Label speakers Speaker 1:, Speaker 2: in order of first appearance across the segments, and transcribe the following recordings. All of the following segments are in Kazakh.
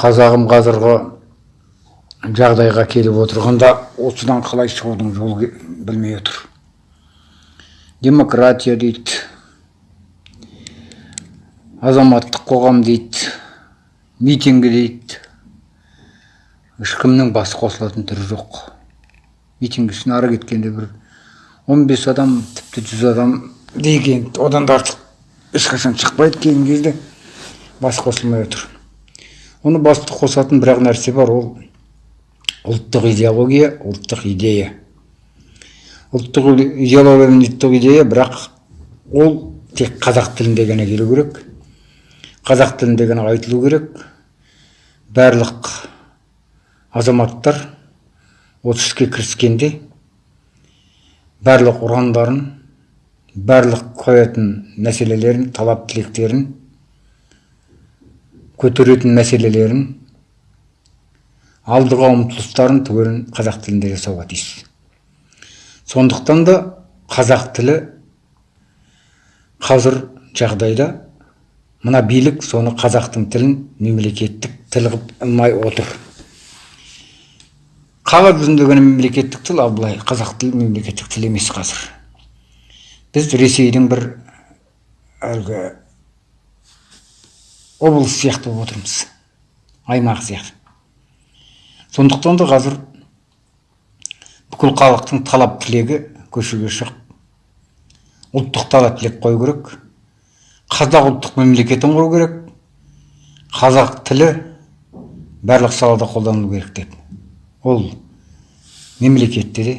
Speaker 1: қазағым қазіргі жағдайға келіп отырғанда осыдан қалай шығудың жолы білмей отыр. Демократия дейді азаматтық қоғам дейді митингі дейді. Ешкімнің басы қосылатын түрі жоқ. Митинг үшін ары кеткенде бір 15 адам тіпті жүз адам деген одан да артық ешқашан шықпайды. Кейінгі кезде бас қосылмай отыр. Оны басты қосатын бір ақ нәрсе бар ол ұлттық идеология ұлттық идея. Ұлттық идеология мен ұлттық идея бірақ ол тек қазақ тілінде ғана келу керек қазақ тілінде ғана айтылу керек. Барлық азаматтар осы іске кіріскенде барлық ұрандарын барлық қоятын мәселелерін талап тілектерін көтеретін мәселелерін алдыға ұмтылыстарын түгелін қазақ тілінде жасауға тиіс. Сондықтан да қазақ тілі қазір жағдайда мына билік соны қазақтың тілін мемлекеттік тіл қылып алмай отыр. Қағаз жүзінде ғана мемлекеттік тіл ал былай қазақ тілі мемлекеттік тіл емес қазір. Біз ресейдің бір әлгі облыс сияқты болып отырмыз. Аймақ сияқты. Сондықтан да қазір бүкіл халықтың талап тілегі көшеге шығып ұлттық талап тілек қою керек қазақ ұлттық мемлекетін құру керек қазақ тілі барлық салада қолданылу керек деп ол мемлекетте де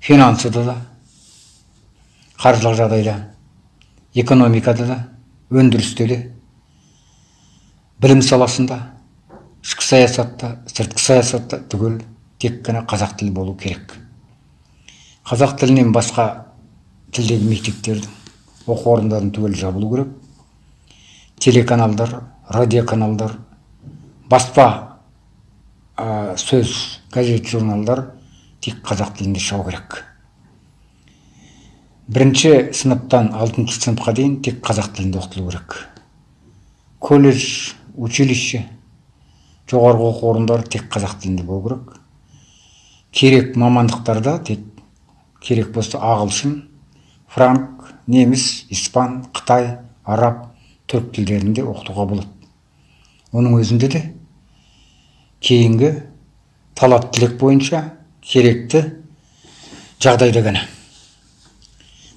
Speaker 1: финансыда да қаржылық жағдайда экономикада да өндірісте де білім саласында ішкі саясатта сыртқы саясатта түгел тек қана қазақ тілі болу керек. Қазақ тілінен басқа тілдегі мектептердің оқу орындарын түгел жабылу керек. Телеканалдар радиоканалдар баспа ә, сөз газет журналдар тек қазақ тілінде шығу керек. Бірінші сыныптан алтыншы сыныпқа дейін тек қазақ тілінде оқытылу керек. Колледж училище жоғарғы оқу орындары тек қазақ тілінде болу керек. Керек мамандықтарда тек керек болса ағылшын франк неміс испан қытай араб түрік тілдерінде оқытуға болады. Оның өзінде де кейінгі талап тілек бойынша керекті жағдайда ғана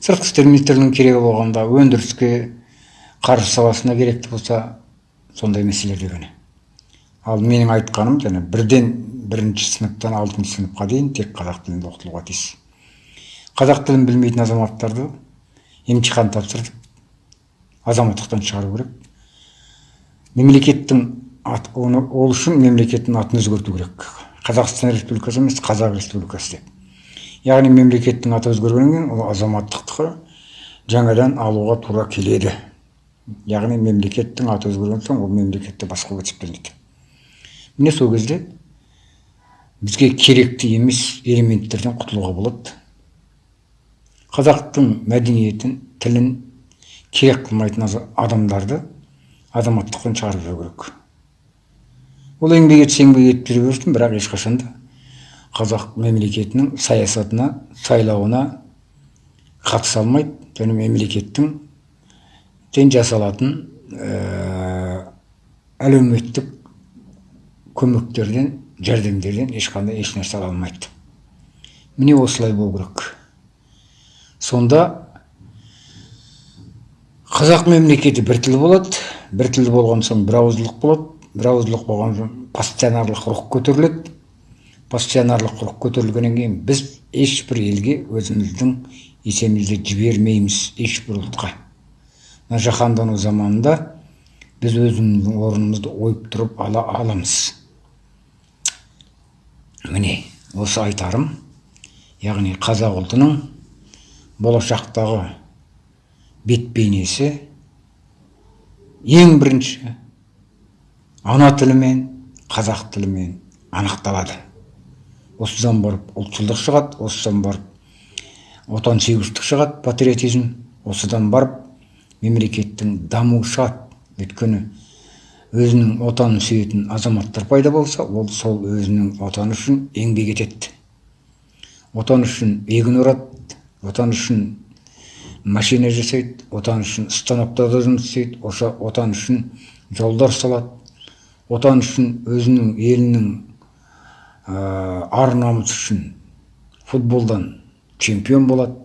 Speaker 1: сыртқы істер министрлігінің керегі болғанда өндіріске қаржы саласына керекті болса сондай мәселелерде ғана ал менің айтқаным және бірден бірінші сыныптан алтыншы сыныпқа дейін тек қазақ тілінде оқытылуға тиіс. Қазақ тілін білмейтін азаматтарды емтихан тапсырып азаматтықтан шығару керек. Мемлекеттің ат, оны, ол үшін мемлекеттің атын өзгерту керек. Қазақстан республикасы емес қазақ республикасы деп. Яғни мемлекеттің аты өзгергеннен ол азаматтықты жаңадан алуға тура келеді. Яғни мемлекеттің аты өзгерген соң ол мемлекетті басқаруға есептелінеді міне сол кезде бізге керекті емес элементтерден құтылуға болады. Қазақтың мәдениетін тілін керек қылмайтын адамдарды азаматтықтан шығарып жіберу керек. Ол еңбек етсе еңбек етіп жүре берсін бірақ ешқашан да қазақ мемлекетінің саясатына сайлауына қатыса алмайды. Және мемлекеттің тен жасалатын ә, әлеуметтік көмектерден жәрдемдерден ешқандай ешнәрсе ала алмайды. Міне осылай болу керек. Сонда қазақ мемлекеті бір тіл болады бір тіл болған соң бір ауыздылық болады. Бір ауыздылық болған соң пассионарлық рух көтеріледі. Пассионарлық рух көтерілгеннен кейін біз ешбір елге өзіміздің есемізді жібермейміз ешбір ұлтқа. Мына жаһандану заманында біз өзіміздің орнымызды ойып тұрып ала аламыз. Міне осы айтарым яғни қазақ ұлтының болашақтағы бет бейнесі ең бірінші ана тілімен қазақ тілімен анықталады. Осыдан барып ұлтшылдық шығады осыдан барып отансүйгіштік шығады патриотизм. Осыдан барып мемлекеттің дамуы шығады. Өйткені өзінің отанын сүйетін азаматтар пайда болса ол сол өзінің отаны үшін еңбек етеді. Отан үшін егін орады отан үшін машина жасайды отан үшін станоктарда жұмыс істейді отан үшін жолдар салады отан үшін өзінің елінің ар намысы үшін футболдан чемпион болады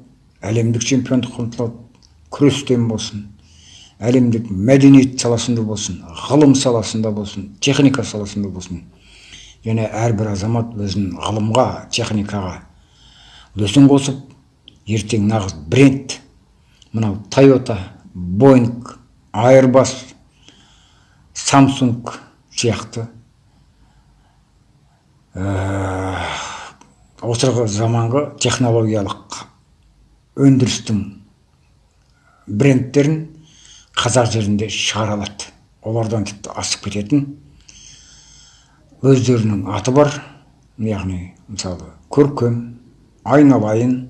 Speaker 1: әлемдік чемпиондыққа ұмтылады күрестен болсын әлемдік мәдениет саласында болсын ғылым саласында болсын техника саласында болсын. Және әрбір азамат өзінің ғылымға техникаға үлесін қосып ертең нағыз бренд мынау тойота боинг айырбас самсунг сияқты осырғы заманғы технологиялық өндірістің брендтерін қазақ жерінде шығара алады. Олардан тіпті асып кететін өздерінің аты бар. Яғни мысалы көркем айналайын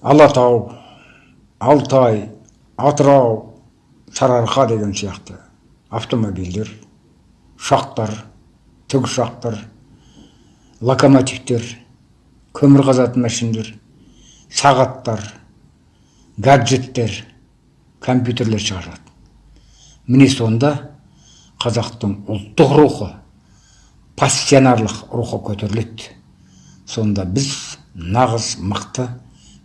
Speaker 1: алатау алтай атырау сарыарқа деген сияқты автомобильдер ұшақтар тікұшақтар локомотивтер көмір қазатын мәшиндер сағаттар гаджеттер компьютерлер шығарылады міне сонда қазақтың ұлттық рухы пассионарлық рухы көтеріледі. Сонда біз нағыз мықты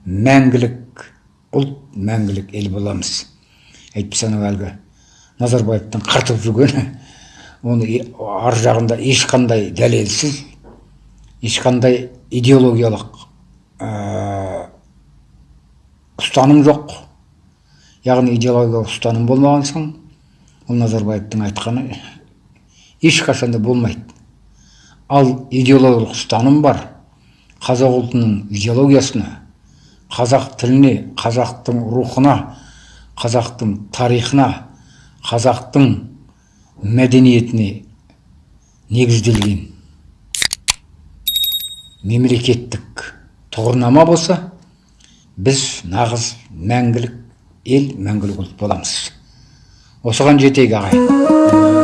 Speaker 1: мәңгілік ұлт мәңгілік ел боламыз. Әйтпесе анау әлгі назарбаевтың қыртып жүргені оны ар жағында ешқандай дәлелсіз ешқандай идеологиялық ұстаным жоқ. Яғни идеологиялық ұстаным болмаған соң ол назарбаевтың айтқаны ешқашанда болмайды. Ал идеологиялық ұстаным бар. Қазақ ұлтының идеологиясына қазақ тіліне қазақтың рухына қазақтың тарихына қазақтың мәдениетіне негізделген мемлекеттік тұғырнама болса біз нағыз мәңгілік ел мәңгілік ұлт боламыз осыған жетейік ағайын